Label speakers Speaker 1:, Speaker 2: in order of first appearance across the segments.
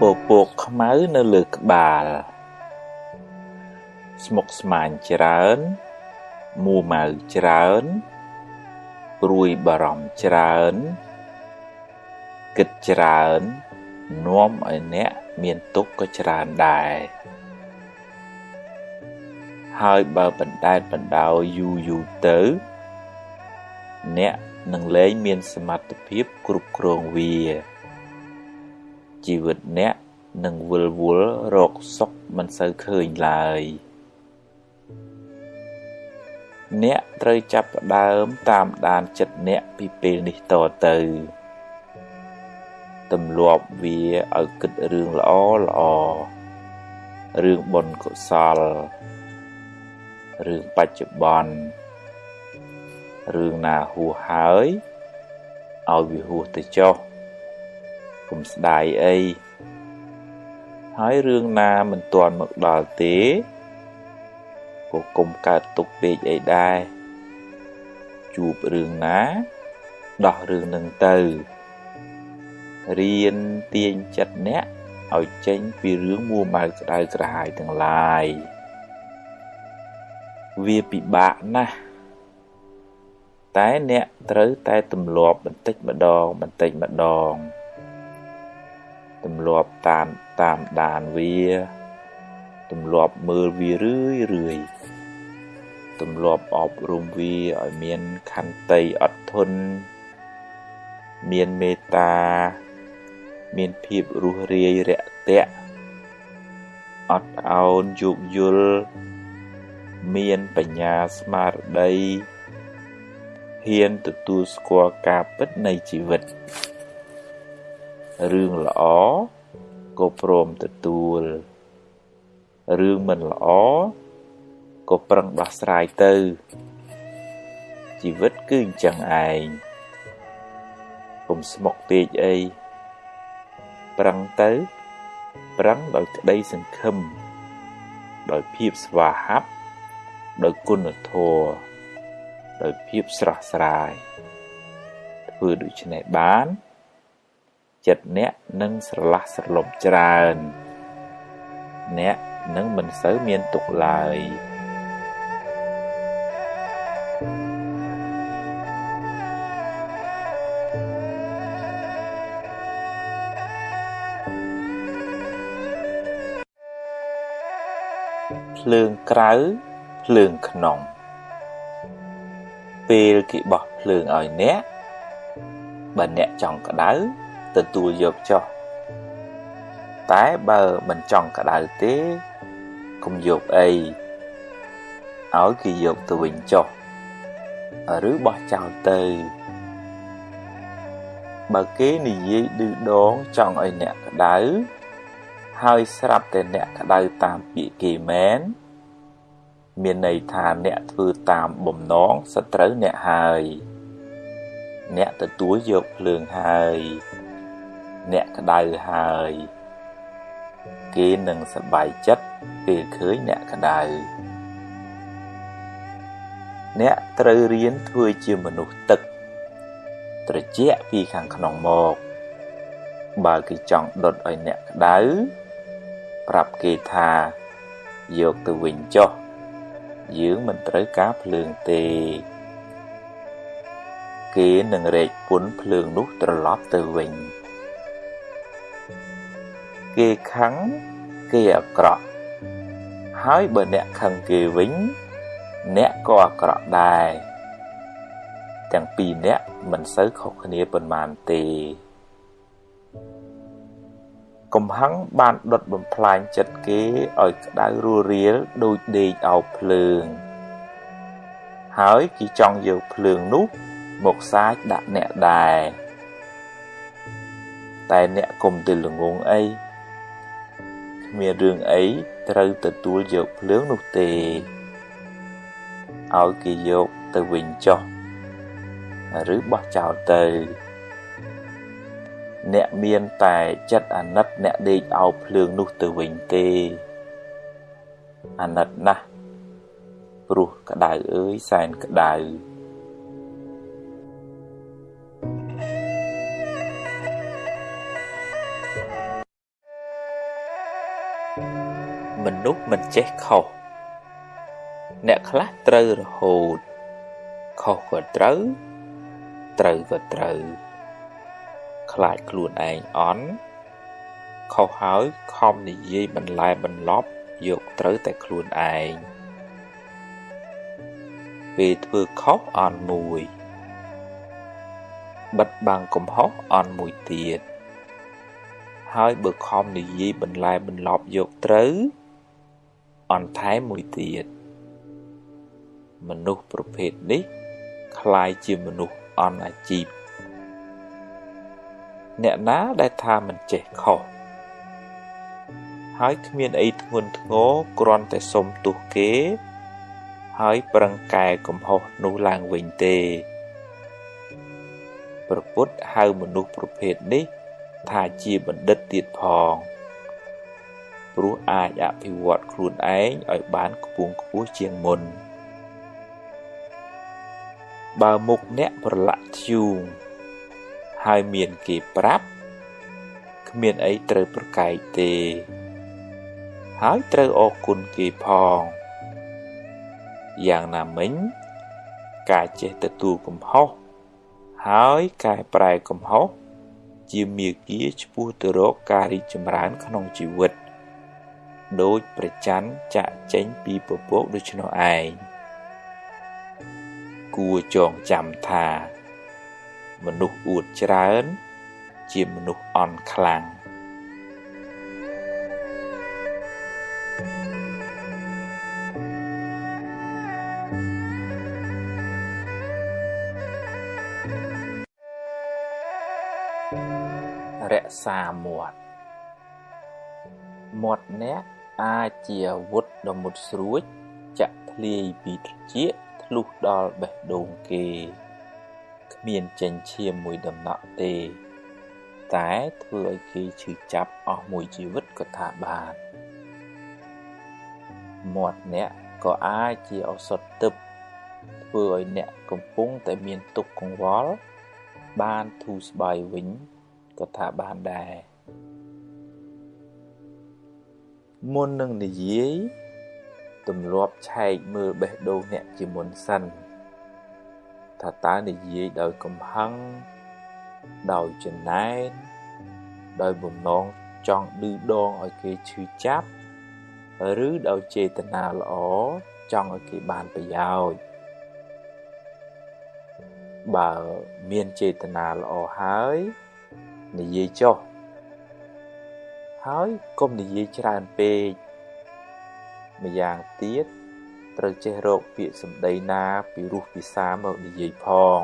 Speaker 1: ពពកខ្មៅនៅលើក្បាលស្មុកស្មាញច្រើនមួម៉ៅច្រើនព្រួយបារម្ភច្រើនគិតច្រើននាំឲ្យអ្នកមានទុក្ខក៏ច្រើនដែរហើយបើបណ្ដែតបណ្ដោយយូរយូរទៅ អ្នកនឹងលែងមានសមត្ថភាពគ្រប់គ្រងវា ជីវិតអ្នកនឹងវិលវល់រកសុខមិនសូវឃើញឡើយអ្នកត្រូវចាប់ផ្ដើមតាមដានចិត្តអ្នកពីពេលនេះតទៅទម្លាប់វាឲ្យគិតរឿងល្អល្អរឿងបុណ្យកុសលរឿងបច្ចុប្បន្នរឿងណាហួសហើយឲ្យវាហួសទៅចុះ កុំស្ដាយអីហើយរឿងណាមិនទាន់មកដល់ទេក៏កុំកើតទុកពេកអីដែរជួបរឿងណាដោះរឿងនឹងទៅរៀនទាញចិត្តអ្នកឲ្យចេញពីរឿងមួម៉ៅក្តៅក្រហាយទាំងឡាយវាពិបាកណាស់តែអ្នកត្រូវតែទម្លាប់បន្តិចម្ដងបន្តិចម្ដង ទម្លាប់តាមតាមដានវាទម្លាប់មើលវារឿយរឿយទម្លាប់អប់រំវាឲ្យមានខន្តីអត់ធន់មានមេត្តា មានភាពរុះរាយរាក់ទាក់អត់ឱនយោគយល់មានបញ្ញាស្មារតីហ៊ានទទួលស្គាល់ការពិតនៃជីវិត រឿងល្អក៏ព្រមទទួលរឿងមិនល្អក៏ប្រឹងដោះស្រាយទៅជីវិតគឺអញ្ចឹងឯងកុំស្មុគពេកអីប្រឹងទៅ ប្រឹងដោយក្តីសង្ឃឹមដោយភាពស្វាហាប់ដោយគុណធម៌ដោយភាពស្រស់ស្រាយធ្វើដូច្នេះបាន ចិត្តអ្នកនឹងស្រឡះស្រលប់ច្រើន អ្នកនឹងមិនសូវមានទុក្ខឡើយភ្លើងក្រៅភ្លើងក្នុងពេលគេបោះភ្លើងឲ្យអ្នកបើអ្នកចង់ក្តៅ ទទួលយកចុះតែបើមិនចង់ក្តៅទេកុំយកអីឲ្យគេយកទៅវិញចុះឬបោះចោលទៅបើគេនិយាយឌឺដងចង់ឲ្យអ្នកក្តៅហើយស្រាប់តែអ្នកក្តៅតាមពាក្យគេមែនមានន័យថាអ្នកធ្វើតាមបំណងសត្រូវអ្នកហើយអ្នកទទួលយកភ្លើងហើយ អ្នកក្តៅហើយ គេនឹងសប្បាយចិត្តពេលឃើញអ្នកក្តៅអ្នកត្រូវរៀនធ្វើជាមនុស្សទឹក ត្រជាក់ពីខាងក្នុងមកបើគេចង់ដុតឲ្យអ្នកក្តៅប្រាប់គេថាយកទៅវិញចុះយើងមិនត្រូវការភ្លើងទេ គេនឹងរែកពុនភ្លើងនោះត្រឡប់ទៅវិញ គេខឹងគេអាក្រក់ហើយបើអ្នកខឹងគេវិញ អ្នកក៏អាក្រក់ដែរទាំងពីរអ្នកមិនសូវខុសគ្នាប៉ុន្មានទេកំហឹងបានដុតបំផ្លាញចិត្តគេឲ្យក្តៅរੂរាលដូចដេកអោបភ្លើង ហើយគេចង់យកភ្លើងនោះមកសាចដាក់អ្នកដែរតែអ្នកកុំទៅល្ងងអីគ្មានរឿងអីត្រូវទទួលយកភ្លើងនោះទេឲ្យគេយកទៅវិញចុះឬបោះចោលទៅ អ្នកមានតែចិត្តអាណិតអ្នកដេកអោបភ្លើងនោះទៅវិញទេអាណិតណាស់ព្រោះក្តៅអើយសែនក្តៅ មនុស្សមិនចេះខុសអ្នកខ្លះត្រូវរហូតខុសក៏ត្រូវត្រូវក៏ត្រូវខ្លាចខ្លួនឯងអន់ខុសហើយខំនិយាយបន្លែបន្លប់យកត្រូវតែខ្លួនឯងពេលធ្វើខុសអន់មួយបិទបាំងកំហុសអន់មួយទៀតហើយបើខំនិយាយបន្លែបន្លប់យកត្រូវ អន់ថែមមួយទៀតមនុស្សប្រភេទនេះคล้ายជាមនុស្សអន់អាជីពអ្នកណាដែលថាមិនចេះខុសហើយគ្មានអីធ្ងន់ធ្ងរគ្រាន់តែសុំទោសគេ ហើយប្រឹងកែកំហុសនោះឡើងវិញទេព្រះពុទ្ធហៅមនុស្សប្រភេទនេះថាជាបណ្ឌិតទៀតផង ព្រោះអាចអភិវឌ្ឍខ្លួនឯងឲ្យបានខ្ពង់ខ្ពស់ជាងមុនបើមុខអ្នកប្រឡាក់ធ្យូងហើយមានគេប្រាប់គ្មានអីត្រូវប្រកែកទេ ហើយត្រូវអរគុណគេផងយ៉ាងណាមិញការចេះទទួលកំហុសហើយកែប្រែកំហុសជាមាគាឆ្ពោះទៅរកការរីកចម្រើនក្នុងជីវិត ដោយប្រច័នចាក់ចេញពីពពកដូច្នោះឯងគួរចងចាំថា មនុស្សអួតច្រើន ជាមនុស្សអន់ខ្លាំងរក្សាមាត់មាត់អ្នក អាចជាអាវុធដ៏មុតស្រួច ចាក់ធ្លាយពីត្រចៀកធ្លុះដល់បេះដូងគេគ្មានចិញ្ចៀមមួយដំណក់ទេ តែធ្វើឲ្យគេឈឺចាប់អស់មួយជីវិតក៏ថាបានមាត់អ្នកក៏អាចជាឱសថទឹកធ្វើឲ្យអ្នកកំពុងតែមានទុក្ខកង្វល់បានធូរស្បើយវិញក៏ថាបានដែរ មុននឹងនិយាយទម្លាប់ឆែកមើលបេះដូងអ្នកជាមុនសិនថាតើនិយាយដោយកំហឹងដោយចំណែនដោយបំណងចង់ឌឺដងឲ្យគេឈឺចាប់ឬដោយចេតនាល្អចង់ឲ្យគេបានប្រយោជន៍បើមានចេតនាល្អហើយនិយាយចុះ ហើយកុំនិយាយច្រើនពេកម្យ៉ាងទៀតត្រូវចេះរកពាក្យសម្ដីណាពីរោះពិសាមកនិយាយផង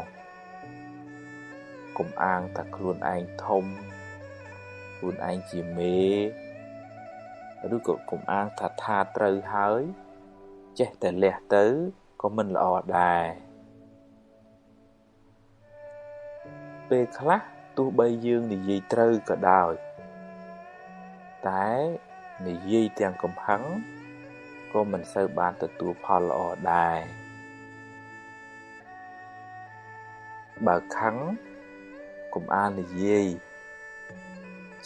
Speaker 1: កុំអាងថាខ្លួនឯងធំខ្លួនឯងជាមេឬក៏កុំអាងថាថាត្រូវហើយ ចេះតែលះទៅក៏មិនល្អដែរពេលខ្លះទោះបីយើងនិយាយត្រូវក៏ដោយ តែនិយាយទាំងកំហឹងក៏មិនសូវបានទទួលផលល្អដែរបើខឹងកុំអាននិយាយ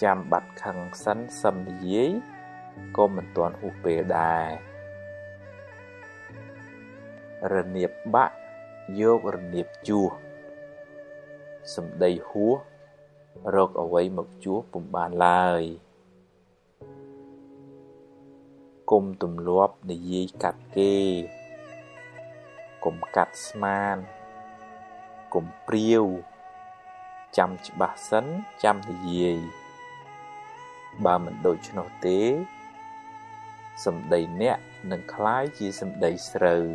Speaker 1: ចាំបាត់ខឹងសិនសឹមនិយាយក៏មិនទាន់ហួសពេលដែររនៀបបាក់យករនៀបជួសសំដីហួសរកអ្វីមកជួសពុំបានឡើយ គុំទម្លាប់និយាយកាត់គេគុំកាត់ស្មានគុំព្រាវចាំច្បាស់សិនចាំនិយាយបើមិនដូច្នោះទេសម្ដីអ្នកនឹងคล้ายជាសម្ដីស្រូវ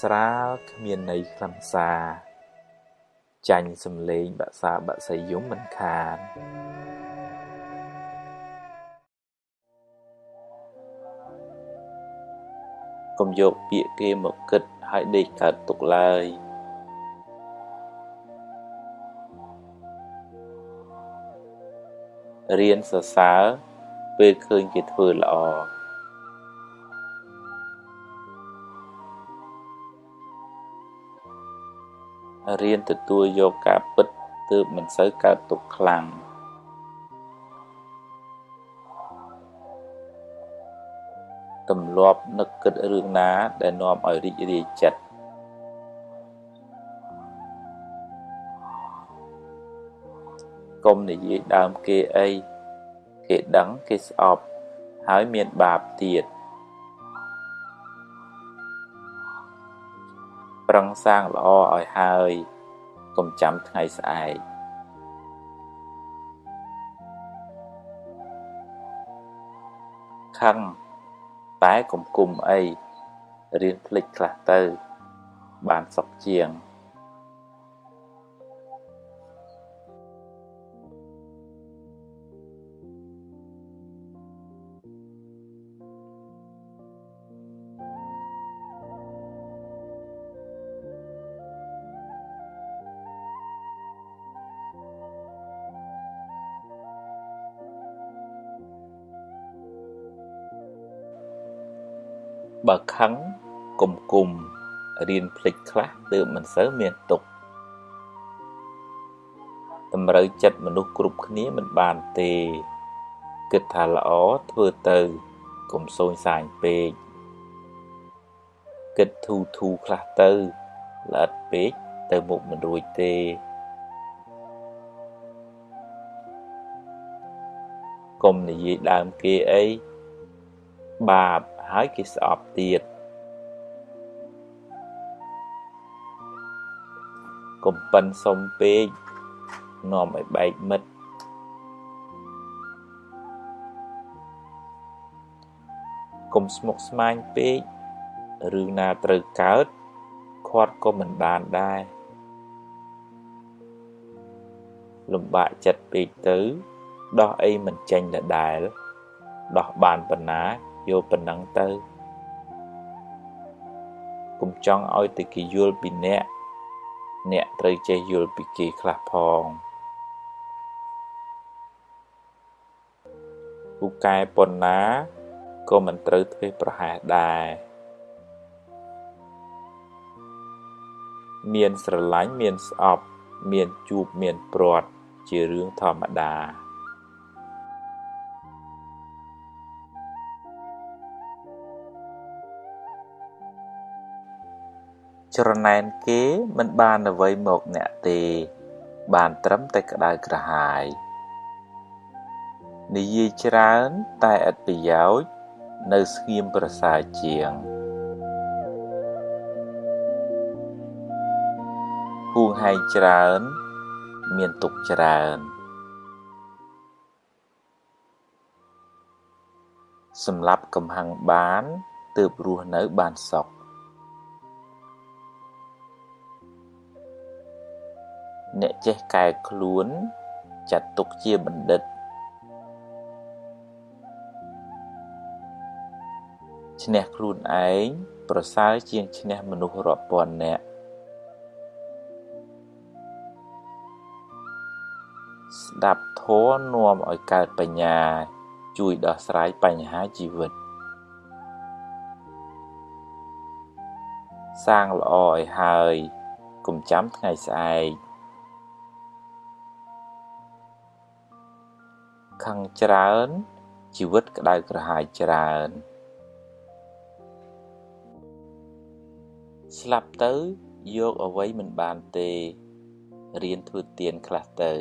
Speaker 1: ស្រាលគ្មានន័យខ្លឹមសារចាញ់សំលេងបាក់សាបាក់សីយំមិនខាន កុំយកពាក្យគេមកគិតហើយដេកកើតទុកឡើយរៀនសរសើរពេលឃើញគេធ្វើល្អរៀនទទួលយកការពិតទើបមិនសូវកើតទុកខ្លាំង ទម្លាប់នឹកគិតរឿងណា ដែលនាំឲ្យរីករាយចិត្តកុំនិយាយដើមគេអីគេដឹងគេស្អប់ហើយមានបាបទៀតប្រឹងសាងល្អឲ្យហើយកុំចាំថ្ងៃស្អែកខឹង តែកុំគុំអីរៀនភ្លេចខ្លះទៅ បានសុខជាង បើខឹងគុំគុំរៀនភ្លេចខ្លះទើបមិនសូវមានទុកតម្រូវចិត្តមនុស្សគ្រប់គ្នាមិនបានទេគិតថាល្អធ្វើទៅកុំសូនសាញពេកគិតធូធូខ្លះទៅល្អិតពេកទៅមុខមិនរួចទេកុំនិយាយដើមគេអីបាប ហើយគេស្អប់ទៀតកុំប៉ិនសុំពេកនាំឲ្យបែកមិត្តកុំស្មុគស្មាញពេករឿងណាត្រូវកើតខាត់ក៏មិនបានដែរលំបាកចិត្តពេកទៅដោះអីមិនចេញដដែលដោះបានប៉ុណ្ណា យកប៉ុណ្ណឹងទៅកុំចង់ឲ្យតែគេយល់ពីអ្នកអ្នកត្រូវចេះយល់ពីគេខ្លះផងពូកែប៉ុណ្ណាក៏មិនត្រូវធ្វេសប្រហែសដែរមានស្រឡាញ់មានស្អប់ មានជួបមានព្រាត់ជារឿងធម្មតា ច្រណែនគេមិនបានអ្វីមកអ្នកទេ បានត្រឹមតែក្តៅក្រហាយនិយាយច្រើនតែឥតប្រយោជន៍នៅស្ងៀមប្រសើរជាងហួងហែងច្រើន មានទុកច្រើនសម្រាប់កំហឹងបានទើបរស់នៅបានសុខ អ្នកចេះកែខ្លួនចាត់ទុកជាបណ្ឌិត ឈ្នះខ្លួនឯងប្រសើរជាងឈ្នះមនុស្សរាប់ពាន់នាក់ស្ដាប់ធម៌នាំឲ្យកើតបញ្ញា ជួយដោះស្រាយបញ្ហាជីវិត សាងល្អឲ្យហើយកុំចាំថ្ងៃស្អែក ខឹងច្រើន ជីវិតក្តៅក្រហាយច្រើន ស្លាប់ទៅយកអ្វីមិនបានទេរៀនធ្វើទៀនខ្លះទៅ